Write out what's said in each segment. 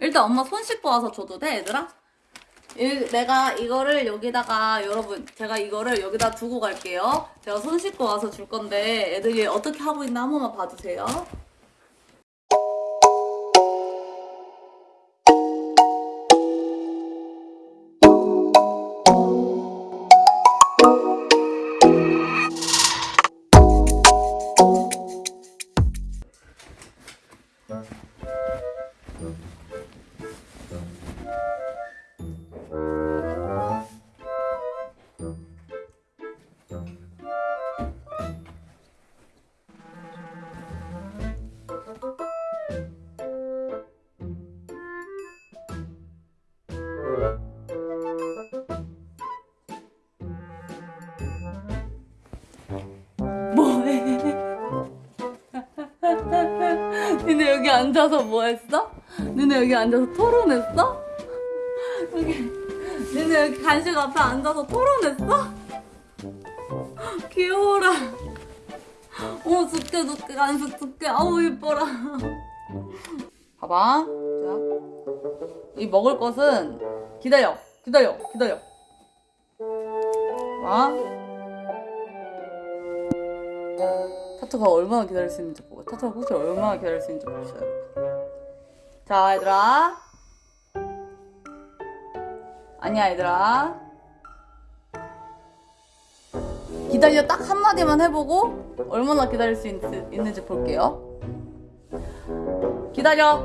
일단 엄마 손 씻고 와서 줘도 돼 얘들아? 이- 내가 이거를 여기다가 여러분 제가 이거를 여기다 두고 갈게요 제가 손 씻고 와서 줄 건데 애들이 어떻게 하고 있나 한 번만 봐주세요 앉아서 뭐 했어? 니네 여기 앉아서 토론했어? 여기 니네 여기 간식 앞에 앉아서 토론했어? 귀여워라. 어머 줄게 줄게 간식 줄게 아우 이뻐라. 봐봐. 자 이 먹을 것은 기다려 기다려 기다려. 봐 타투가 얼마나 기다릴 수 있는지 보고 타투가 혹시 얼마나 기다릴 수 있는지 보셔요. 자 얘들아. 아니야 얘들아. 기다려 딱 한마디만 해보고 얼마나 기다릴 수 있, 있는지 볼게요. 기다려.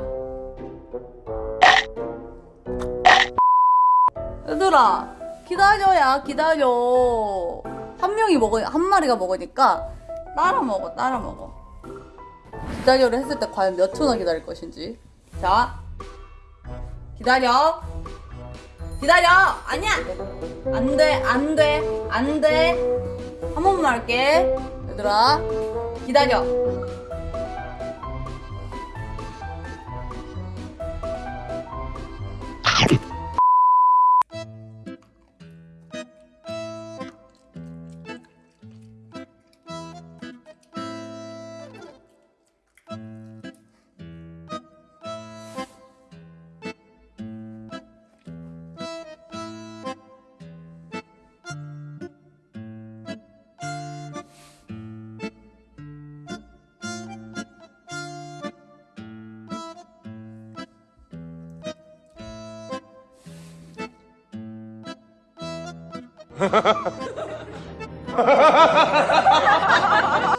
얘들아 기다려야 기다려. 한 명이 먹어 한 마리가 먹으니까 따라 먹어 따라 먹어. 기다려를 했을 때 과연 몇 초나 기다릴 것인지. 자 기다려. 기다려! 아니야! 안돼 안돼 안돼. 한 번만 할게. 얘들아 기다려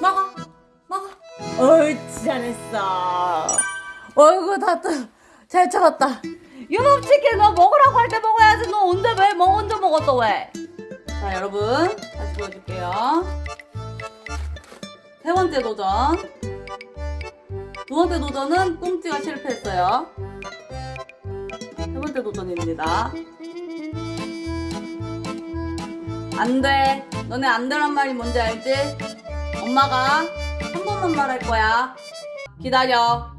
먹어 먹어 옳지 잘했어. 어이구 다잘 찾았다. 유놈치킨 너 먹으라고 할 때 먹어야지. 너 언제 왜 뭐 언제 먹었어 왜? 자 여러분 다시 보여줄게요. 세 번째 도전. 두 번째 도전은 꽁찌가 실패했어요. 세 번째 도전입니다 안 돼. 너네 안 되란 말이 뭔지 알지? 엄마가 한 번만 말할 거야. 기다려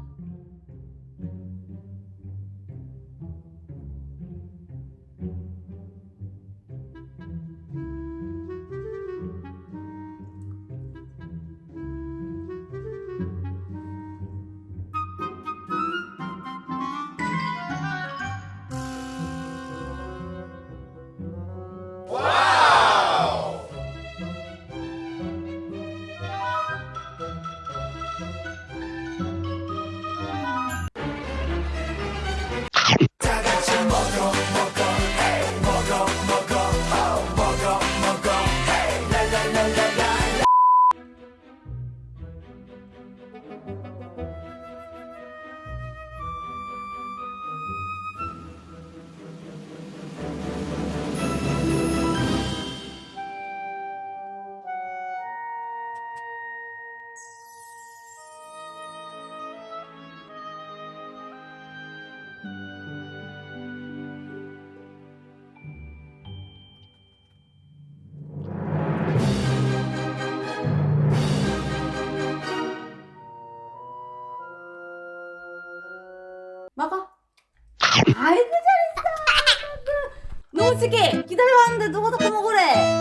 아이고 잘했어. 노스케 기다려왔는데 누가 자꾸 먹으래?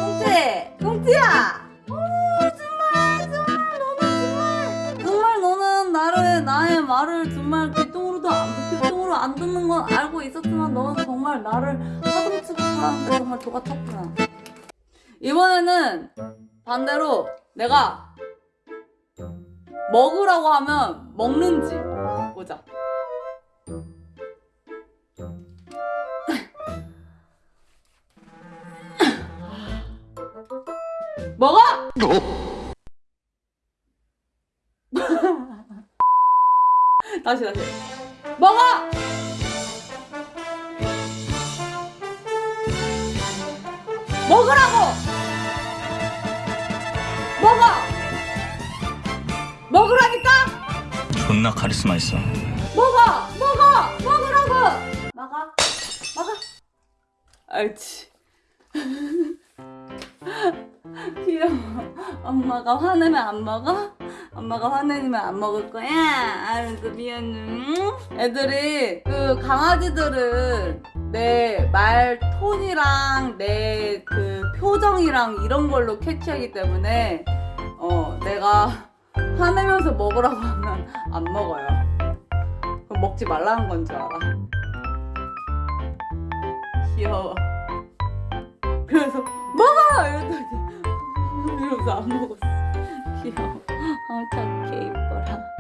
너는 나를 나의 말을 정말 귀뚱으로도 안 귀뚱으로 안 듣는 건 알고 있었지만 너는 정말 나를 하등 취급하는데 정말 똑같았구나. 이번에는 반대로 내가 먹으라고 하면 먹는지 보자. 먹어! 다시 다시 먹어! 먹으라고! 먹어! 먹으라니까! 존나 카리스마 있어. 먹어! 먹어! 먹으라고! 먹어! 먹어! 알지. 귀여워. 엄마가 화내면 안 먹어? 엄마가 화내면 안 먹을 거야? 알았어, 미안해. 응? 애들이, 그, 강아지들은 내 말 톤이랑 내 그 표정이랑 이런 걸로 캐치하기 때문에, 어, 내가 화내면서 먹으라고 하면 안 먹어요. 그럼 먹지 말라는 건 줄 알아. 귀여워. 그래서 먹어! 이랬더니 이러면서 안 먹었어. 귀여워. 아 착해 이뻐라.